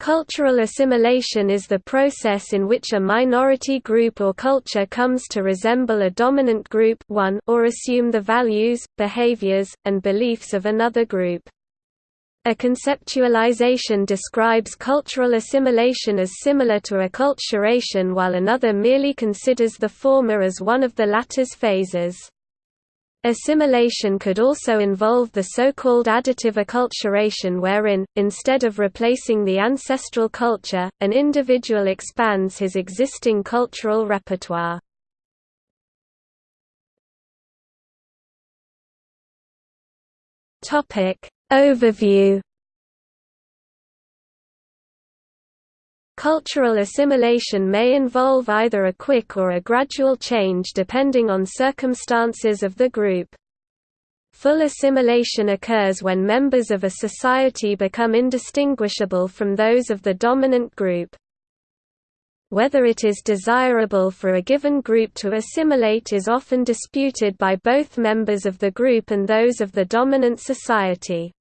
Cultural assimilation is the process in which a minority group or culture comes to resemble a dominant group one or assume the values, behaviors, and beliefs of another group. A conceptualization describes cultural assimilation as similar to acculturation while another merely considers the former as one of the latter's phases. Assimilation could also involve the so-called additive acculturation wherein, instead of replacing the ancestral culture, an individual expands his existing cultural repertoire. Overview Cultural assimilation may involve either a quick or a gradual change depending on circumstances of the group. Full assimilation occurs when members of a society become indistinguishable from those of the dominant group. Whether it is desirable for a given group to assimilate is often disputed by both members of the group and those of the dominant society.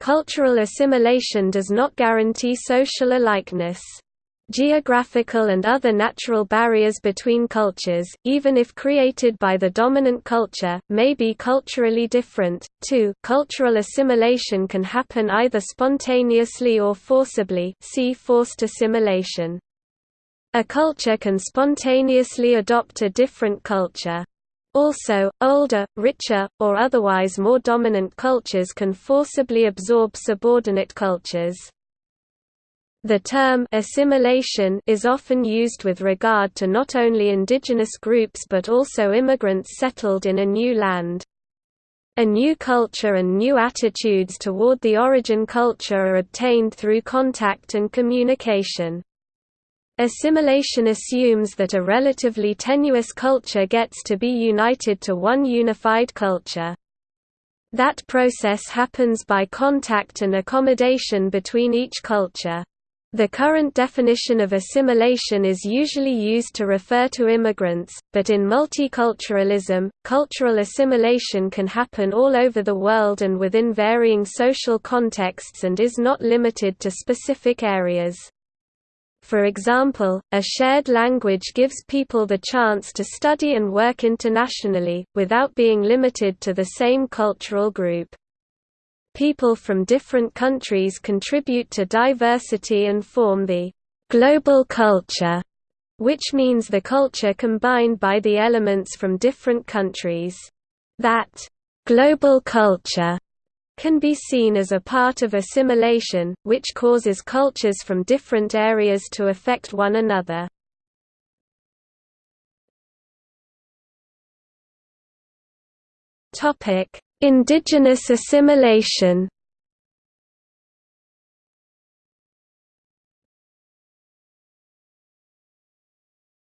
Cultural assimilation does not guarantee social alikeness. Geographical and other natural barriers between cultures, even if created by the dominant culture, may be culturally different. 2. Cultural assimilation can happen either spontaneously or forcibly see forced assimilation. A culture can spontaneously adopt a different culture. Also, older, richer, or otherwise more dominant cultures can forcibly absorb subordinate cultures. The term assimilation is often used with regard to not only indigenous groups but also immigrants settled in a new land. A new culture and new attitudes toward the origin culture are obtained through contact and communication. Assimilation assumes that a relatively tenuous culture gets to be united to one unified culture. That process happens by contact and accommodation between each culture. The current definition of assimilation is usually used to refer to immigrants, but in multiculturalism, cultural assimilation can happen all over the world and within varying social contexts and is not limited to specific areas. For example, a shared language gives people the chance to study and work internationally, without being limited to the same cultural group. People from different countries contribute to diversity and form the global culture, which means the culture combined by the elements from different countries. That global culture can be seen as a part of assimilation, which causes cultures from different areas to affect one another. Indigenous assimilation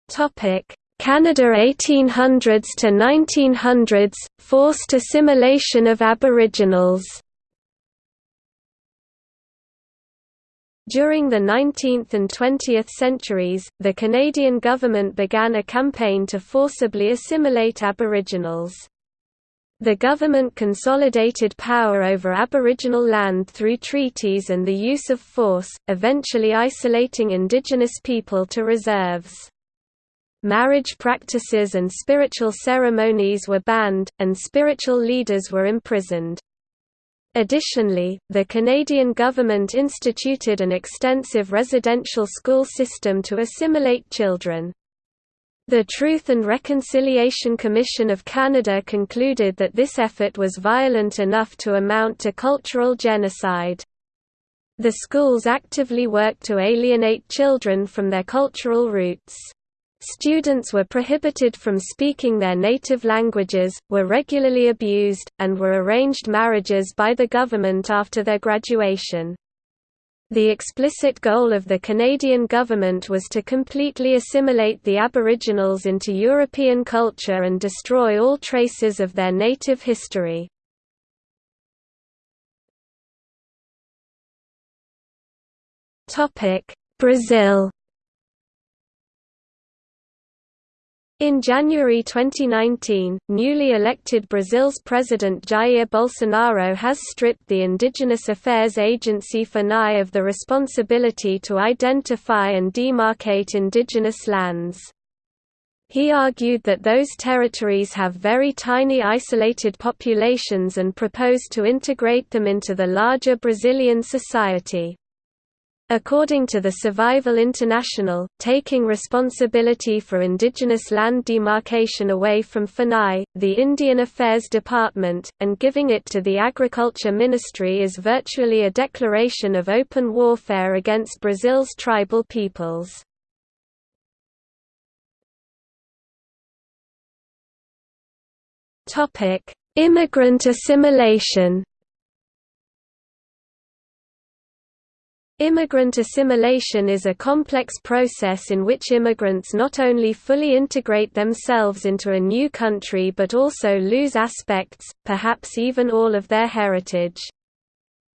Topic: Canada 1800s to 1900s – forced assimilation of Aboriginals During the 19th and 20th centuries, the Canadian government began a campaign to forcibly assimilate Aboriginals. The government consolidated power over Aboriginal land through treaties and the use of force, eventually isolating Indigenous people to reserves marriage practices and spiritual ceremonies were banned, and spiritual leaders were imprisoned. Additionally, the Canadian government instituted an extensive residential school system to assimilate children. The Truth and Reconciliation Commission of Canada concluded that this effort was violent enough to amount to cultural genocide. The schools actively worked to alienate children from their cultural roots. Students were prohibited from speaking their native languages, were regularly abused, and were arranged marriages by the government after their graduation. The explicit goal of the Canadian government was to completely assimilate the Aboriginals into European culture and destroy all traces of their native history. Brazil In January 2019, newly elected Brazil's President Jair Bolsonaro has stripped the Indigenous Affairs Agency FUNAI of the responsibility to identify and demarcate indigenous lands. He argued that those territories have very tiny isolated populations and proposed to integrate them into the larger Brazilian society. According to the Survival International, taking responsibility for indigenous land demarcation away from FUNAI, the Indian Affairs Department, and giving it to the Agriculture Ministry is virtually a declaration of open warfare against Brazil's tribal peoples. Immigrant assimilation Immigrant assimilation is a complex process in which immigrants not only fully integrate themselves into a new country but also lose aspects, perhaps even all of their heritage.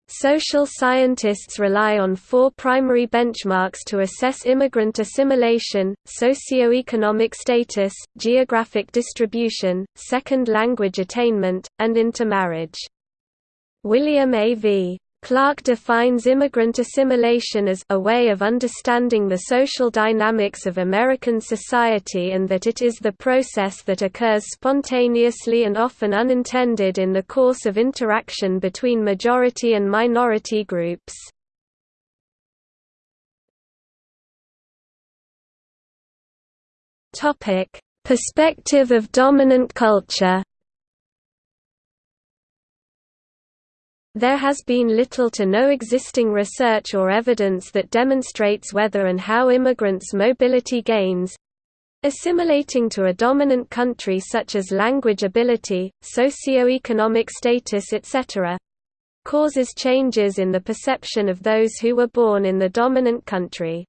Social scientists rely on four primary benchmarks to assess immigrant assimilation, socio-economic status, geographic distribution, second language attainment, and intermarriage. William A. V. Clark defines immigrant assimilation as a way of understanding the social dynamics of American society and that it is the process that occurs spontaneously and often unintended in the course of interaction between majority and minority groups. Perspective of dominant culture There has been little to no existing research or evidence that demonstrates whether and how immigrants' mobility gains assimilating to a dominant country such as language ability, socio-economic status etc. causes changes in the perception of those who were born in the dominant country.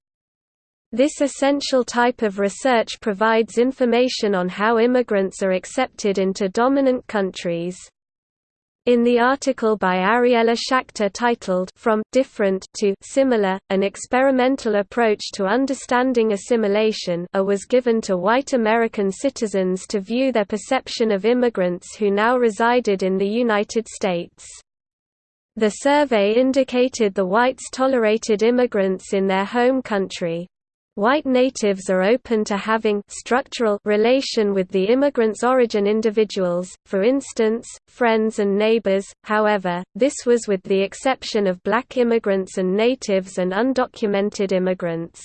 This essential type of research provides information on how immigrants are accepted into dominant countries. In the article by Ariela Schachter titled From Different to Similar: An Experimental Approach to Understanding Assimilation, a was given to white American citizens to view their perception of immigrants who now resided in the United States. The survey indicated the whites tolerated immigrants in their home country. White natives are open to having structural relation with the immigrants' origin individuals, for instance, friends and neighbors, however, this was with the exception of black immigrants and natives and undocumented immigrants.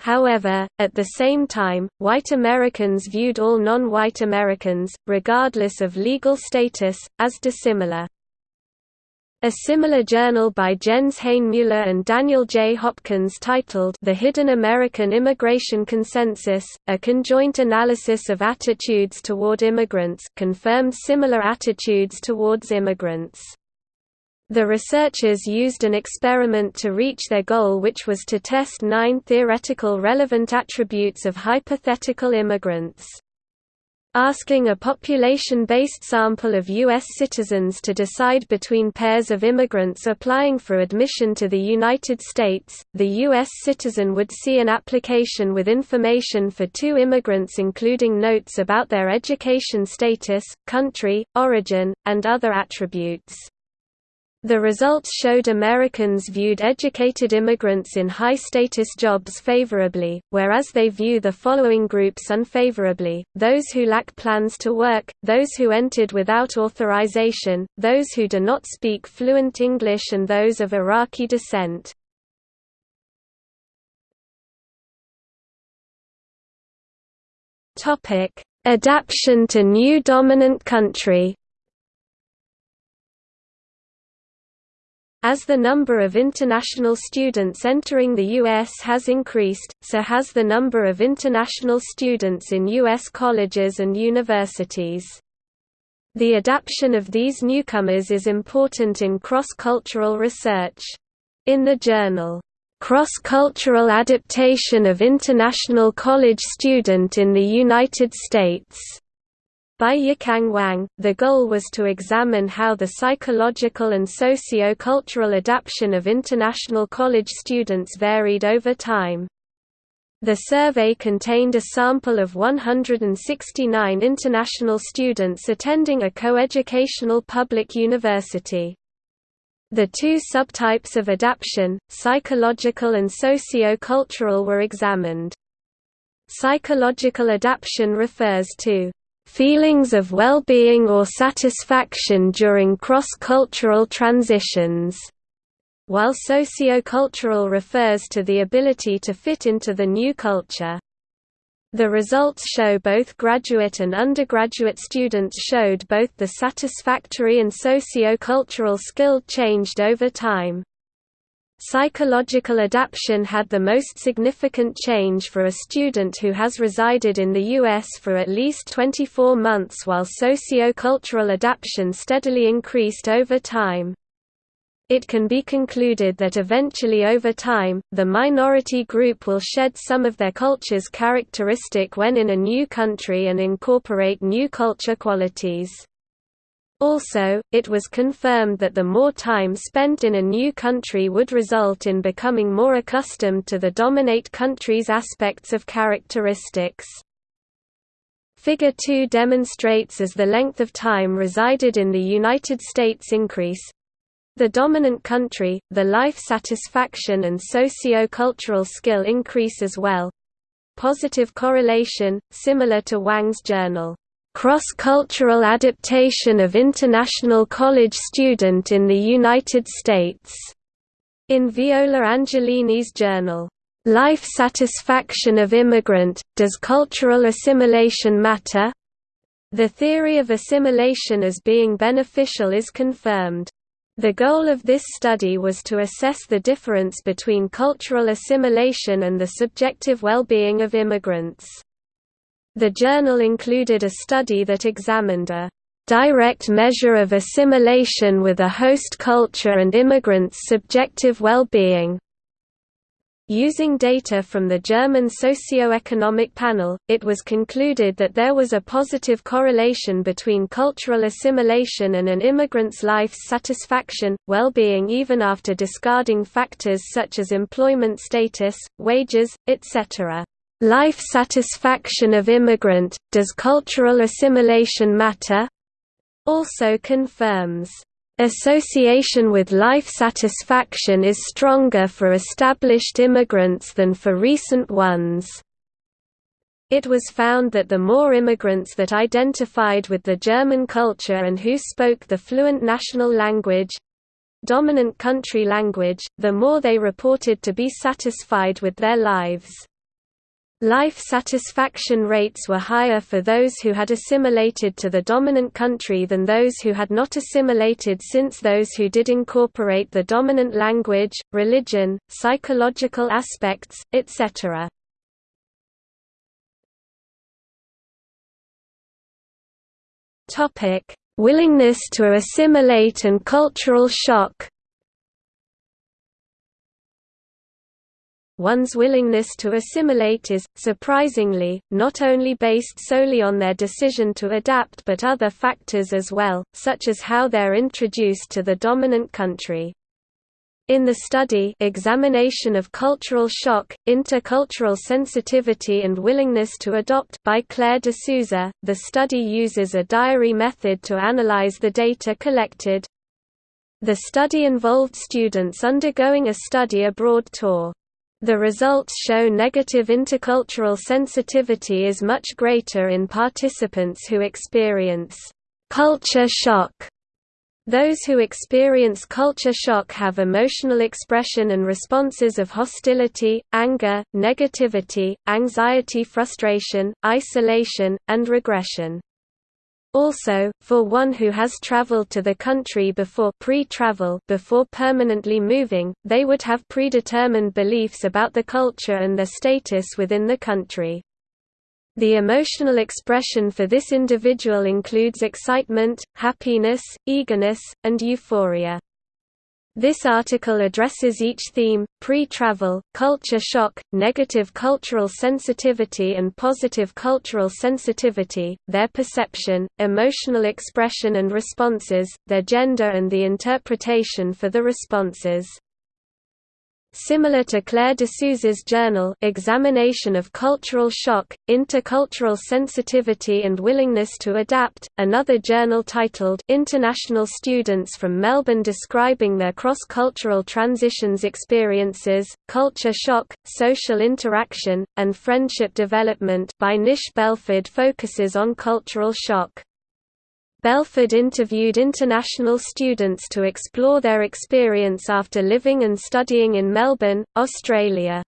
However, at the same time, white Americans viewed all non-white Americans, regardless of legal status, as dissimilar. A similar journal by Jens Hainmueller and Daniel J. Hopkins titled The Hidden American Immigration Consensus, a conjoint analysis of attitudes toward immigrants confirmed similar attitudes towards immigrants. The researchers used an experiment to reach their goal which was to test nine theoretical relevant attributes of hypothetical immigrants. Asking a population-based sample of U.S. citizens to decide between pairs of immigrants applying for admission to the United States, the U.S. citizen would see an application with information for two immigrants including notes about their education status, country, origin, and other attributes. The results showed Americans viewed educated immigrants in high-status jobs favorably, whereas they view the following groups unfavorably, those who lack plans to work, those who entered without authorization, those who do not speak fluent English and those of Iraqi descent. Adaption to new dominant country As the number of international students entering the U.S. has increased, so has the number of international students in U.S. colleges and universities. The adaptation of these newcomers is important in cross-cultural research. In the journal, "'Cross-Cultural Adaptation of International College Student in the United States' By Yikang Wang, the goal was to examine how the psychological and socio-cultural adaptation of international college students varied over time. The survey contained a sample of 169 international students attending a coeducational public university. The two subtypes of adaptation, psychological and socio-cultural were examined. Psychological adaptation refers to feelings of well-being or satisfaction during cross-cultural transitions while sociocultural refers to the ability to fit into the new culture. The results show both graduate and undergraduate students showed both the satisfactory and socio-cultural skill changed over time. Psychological adaptation had the most significant change for a student who has resided in the U.S. for at least 24 months while socio-cultural adaptation steadily increased over time. It can be concluded that eventually over time, the minority group will shed some of their culture's characteristic when in a new country and incorporate new culture qualities. Also, it was confirmed that the more time spent in a new country would result in becoming more accustomed to the dominate country's aspects of characteristics. Figure 2 demonstrates as the length of time resided in the United States increase, the dominant country, the life satisfaction and socio-cultural skill increase as well. Positive correlation, similar to Wang's journal, "'Cross-Cultural Adaptation of International College Student in the United States' in Viola Angelini's journal, "'Life Satisfaction of Immigrant, Does Cultural Assimilation Matter?' The theory of assimilation as being beneficial is confirmed. The goal of this study was to assess the difference between cultural assimilation and the subjective well-being of immigrants. The journal included a study that examined a direct measure of assimilation with a host culture and immigrants' subjective well-being, Using data from the German socio-economic panel, it was concluded that there was a positive correlation between cultural assimilation and an immigrant's life's satisfaction, well-being even after discarding factors such as employment status, wages, etc. Life satisfaction of immigrant, does cultural assimilation matter? also confirms Association with life satisfaction is stronger for established immigrants than for recent ones. It was found that the more immigrants that identified with the German culture and who spoke the fluent national language dominant country language, the more they reported to be satisfied with their lives. Life satisfaction rates were higher for those who had assimilated to the dominant country than those who had not assimilated since those who did incorporate the dominant language, religion, psychological aspects, etc. Willingness to assimilate and cultural shock one's willingness to assimilate is, surprisingly, not only based solely on their decision to adapt but other factors as well, such as how they're introduced to the dominant country. In the study Examination of Cultural Shock, Intercultural Sensitivity and Willingness to Adopt by Claire de Souza, the study uses a diary method to analyze the data collected. The study involved students undergoing a study abroad tour. The results show negative intercultural sensitivity is much greater in participants who experience culture shock. Those who experience culture shock have emotional expression and responses of hostility, anger, negativity, anxiety frustration, isolation, and regression. Also, for one who has traveled to the country before pre-travel before permanently moving, they would have predetermined beliefs about the culture and their status within the country. The emotional expression for this individual includes excitement, happiness, eagerness, and euphoria. This article addresses each theme, pre-travel, culture shock, negative cultural sensitivity and positive cultural sensitivity, their perception, emotional expression and responses, their gender and the interpretation for the responses. Similar to Claire de Souza's journal Examination of Cultural Shock, Intercultural Sensitivity and Willingness to Adapt, another journal titled International Students from Melbourne describing their cross-cultural transitions experiences, culture shock, social interaction, and friendship development by Nish Belford focuses on cultural shock. Belford interviewed international students to explore their experience after living and studying in Melbourne, Australia.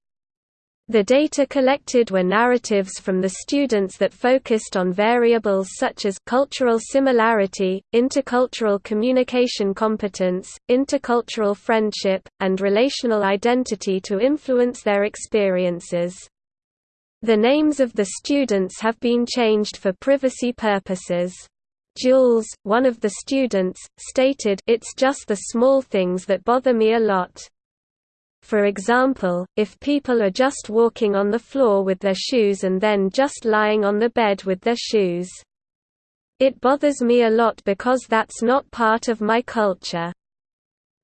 The data collected were narratives from the students that focused on variables such as cultural similarity, intercultural communication competence, intercultural friendship, and relational identity to influence their experiences. The names of the students have been changed for privacy purposes. Jules, one of the students, stated It's just the small things that bother me a lot. For example, if people are just walking on the floor with their shoes and then just lying on the bed with their shoes. It bothers me a lot because that's not part of my culture.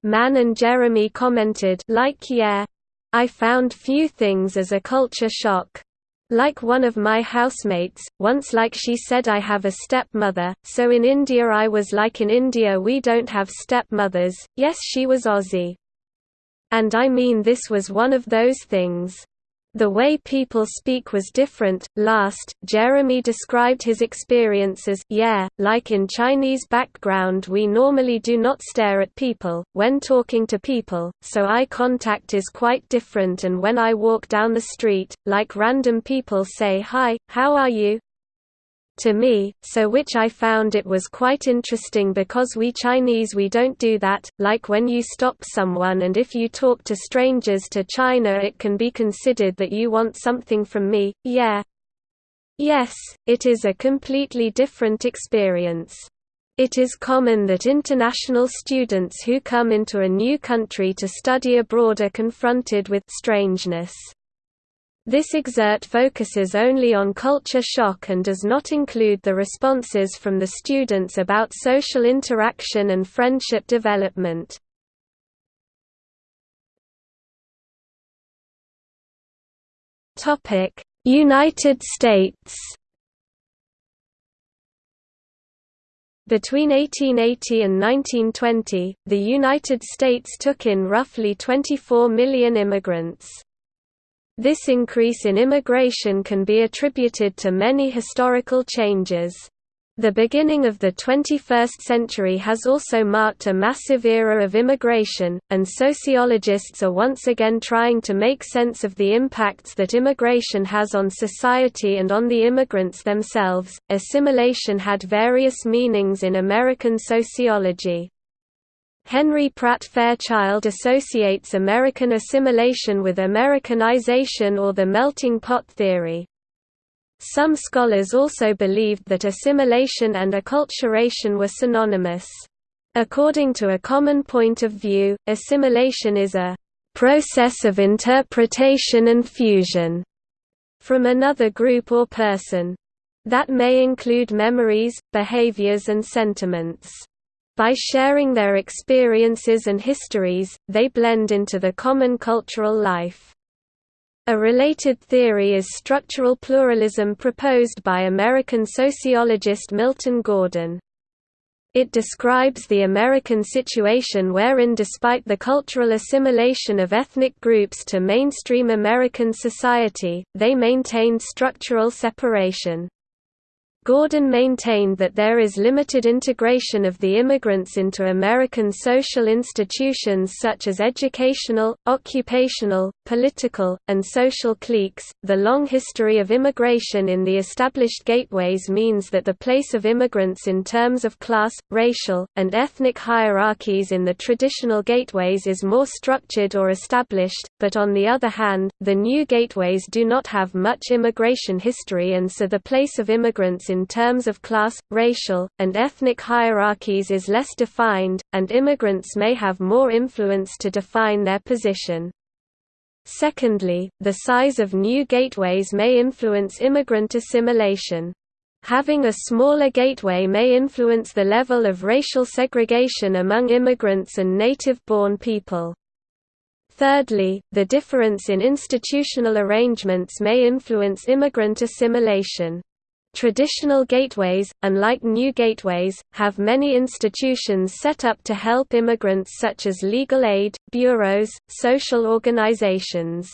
Mann and Jeremy commented like yeah. I found few things as a culture shock. Like one of my housemates, once like she said I have a stepmother, so in India I was like in India we don't have stepmothers, yes she was Aussie. And I mean this was one of those things. The way people speak was different. Last, Jeremy described his experience as, yeah, like in Chinese background we normally do not stare at people, when talking to people, so eye contact is quite different and when I walk down the street, like random people say hi, how are you? To me, so which I found it was quite interesting because we Chinese we don't do that, like when you stop someone and if you talk to strangers to China it can be considered that you want something from me, yeah. Yes, it is a completely different experience. It is common that international students who come into a new country to study abroad are confronted with strangeness. This excerpt focuses only on culture shock and does not include the responses from the students about social interaction and friendship development. United States Between 1880 and 1920, the United States took in roughly 24 million immigrants. This increase in immigration can be attributed to many historical changes. The beginning of the 21st century has also marked a massive era of immigration, and sociologists are once again trying to make sense of the impacts that immigration has on society and on the immigrants themselves. Assimilation had various meanings in American sociology. Henry Pratt Fairchild associates American assimilation with Americanization or the melting pot theory. Some scholars also believed that assimilation and acculturation were synonymous. According to a common point of view, assimilation is a process of interpretation and fusion from another group or person. That may include memories, behaviors and sentiments. By sharing their experiences and histories, they blend into the common cultural life. A related theory is structural pluralism proposed by American sociologist Milton Gordon. It describes the American situation wherein despite the cultural assimilation of ethnic groups to mainstream American society, they maintained structural separation. Gordon maintained that there is limited integration of the immigrants into American social institutions such as educational, occupational, political, and social cliques. The long history of immigration in the established gateways means that the place of immigrants in terms of class, racial, and ethnic hierarchies in the traditional gateways is more structured or established, but on the other hand, the new gateways do not have much immigration history and so the place of immigrants in in terms of class, racial, and ethnic hierarchies is less defined, and immigrants may have more influence to define their position. Secondly, the size of new gateways may influence immigrant assimilation. Having a smaller gateway may influence the level of racial segregation among immigrants and native-born people. Thirdly, the difference in institutional arrangements may influence immigrant assimilation. Traditional gateways, unlike new gateways, have many institutions set up to help immigrants such as legal aid, bureaus, social organizations.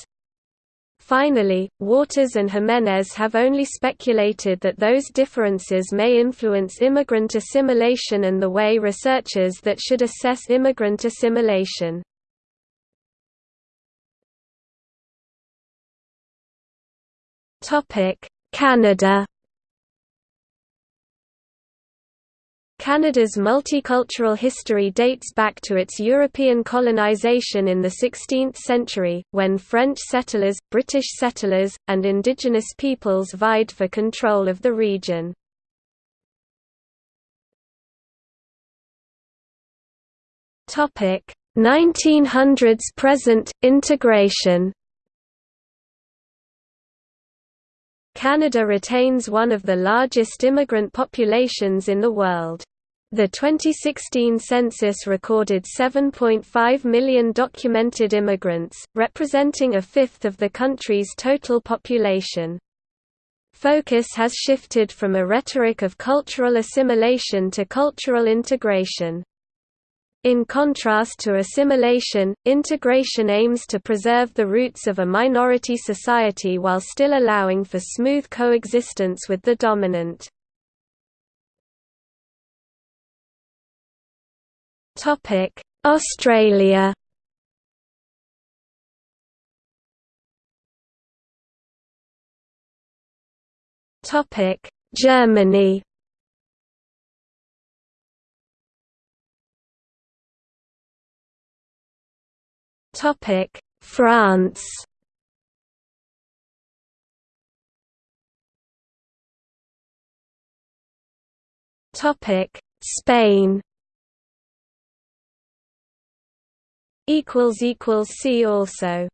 Finally, Waters and Jimenez have only speculated that those differences may influence immigrant assimilation and the way researchers that should assess immigrant assimilation. Canada Canada's multicultural history dates back to its European colonization in the 16th century, when French settlers, British settlers, and indigenous peoples vied for control of the region. Topic 1900s present integration. Canada retains one of the largest immigrant populations in the world. The 2016 census recorded 7.5 million documented immigrants, representing a fifth of the country's total population. Focus has shifted from a rhetoric of cultural assimilation to cultural integration. In contrast to assimilation, integration aims to preserve the roots of a minority society while still allowing for smooth coexistence with the dominant. Topic: Australia. Topic: Germany. Topic: France. Topic: Spain. See also